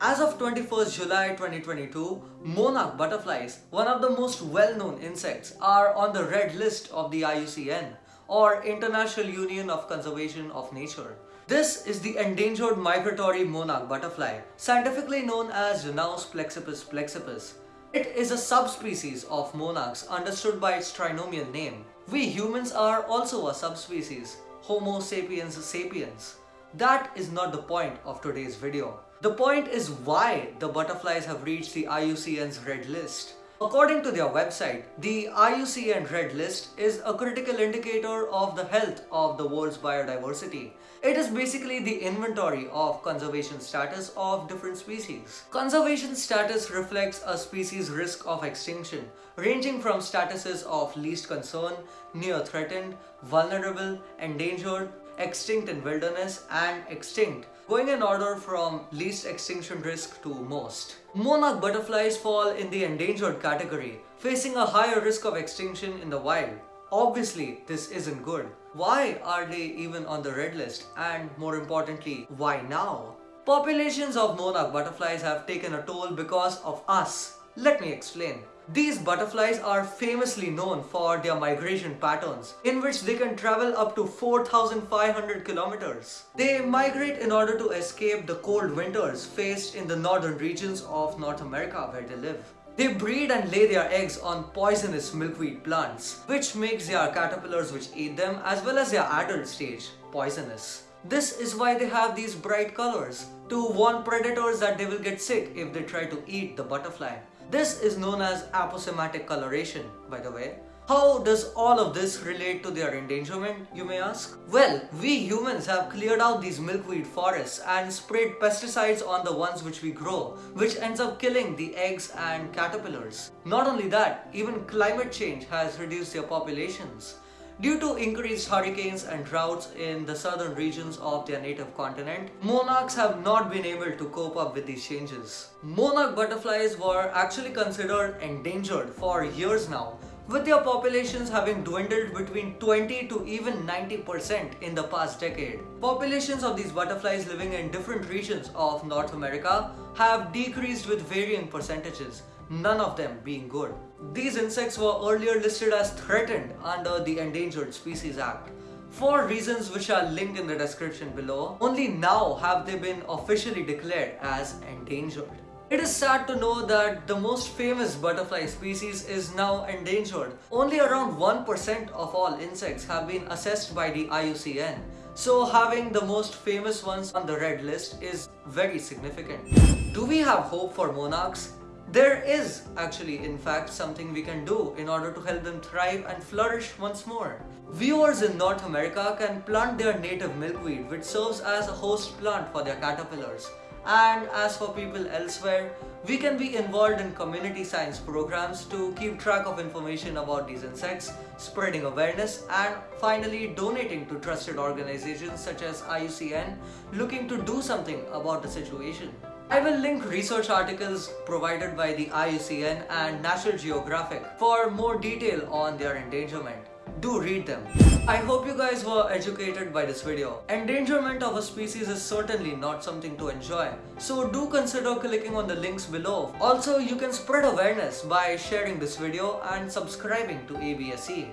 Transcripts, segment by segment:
As of 21st July 2022, monarch butterflies, one of the most well-known insects, are on the red list of the IUCN or International Union of Conservation of Nature. This is the endangered migratory monarch butterfly, scientifically known as Danaus plexippus plexippus. It is a subspecies of monarchs understood by its trinomial name. We humans are also a subspecies, Homo sapiens sapiens. That is not the point of today's video. The point is why the butterflies have reached the IUCN's red list. According to their website, the IUCN Red List is a critical indicator of the health of the world's biodiversity. It is basically the inventory of conservation status of different species. Conservation status reflects a species' risk of extinction, ranging from statuses of least concern, near threatened, vulnerable, endangered, extinct in wilderness, and extinct going in order from least extinction risk to most. Monarch butterflies fall in the endangered category, facing a higher risk of extinction in the wild. Obviously, this isn't good. Why are they even on the red list? And more importantly, why now? Populations of monarch butterflies have taken a toll because of us. Let me explain. These butterflies are famously known for their migration patterns, in which they can travel up to 4,500 kilometers. They migrate in order to escape the cold winters faced in the northern regions of North America where they live. They breed and lay their eggs on poisonous milkweed plants, which makes their caterpillars which eat them as well as their adult stage poisonous. This is why they have these bright colors, to warn predators that they will get sick if they try to eat the butterfly. This is known as aposematic coloration, by the way. How does all of this relate to their endangerment, you may ask? Well, we humans have cleared out these milkweed forests and sprayed pesticides on the ones which we grow, which ends up killing the eggs and caterpillars. Not only that, even climate change has reduced their populations. Due to increased hurricanes and droughts in the southern regions of their native continent, monarchs have not been able to cope up with these changes. Monarch butterflies were actually considered endangered for years now, with their populations having dwindled between 20 to even 90% in the past decade. Populations of these butterflies living in different regions of North America have decreased with varying percentages, none of them being good. These insects were earlier listed as threatened under the Endangered Species Act. For reasons which are linked in the description below, only now have they been officially declared as endangered. It is sad to know that the most famous butterfly species is now endangered. Only around 1% of all insects have been assessed by the IUCN. So having the most famous ones on the red list is very significant. Do we have hope for monarchs? There is actually in fact something we can do in order to help them thrive and flourish once more. Viewers in North America can plant their native milkweed which serves as a host plant for their caterpillars. And as for people elsewhere, we can be involved in community science programs to keep track of information about these insects, spreading awareness, and finally donating to trusted organizations such as IUCN looking to do something about the situation. I will link research articles provided by the IUCN and National Geographic for more detail on their endangerment. Do read them. I hope you guys were educated by this video. Endangerment of a species is certainly not something to enjoy. So do consider clicking on the links below. Also, you can spread awareness by sharing this video and subscribing to ABSE.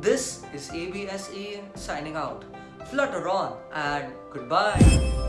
This is ABSE signing out. Flutter on and goodbye.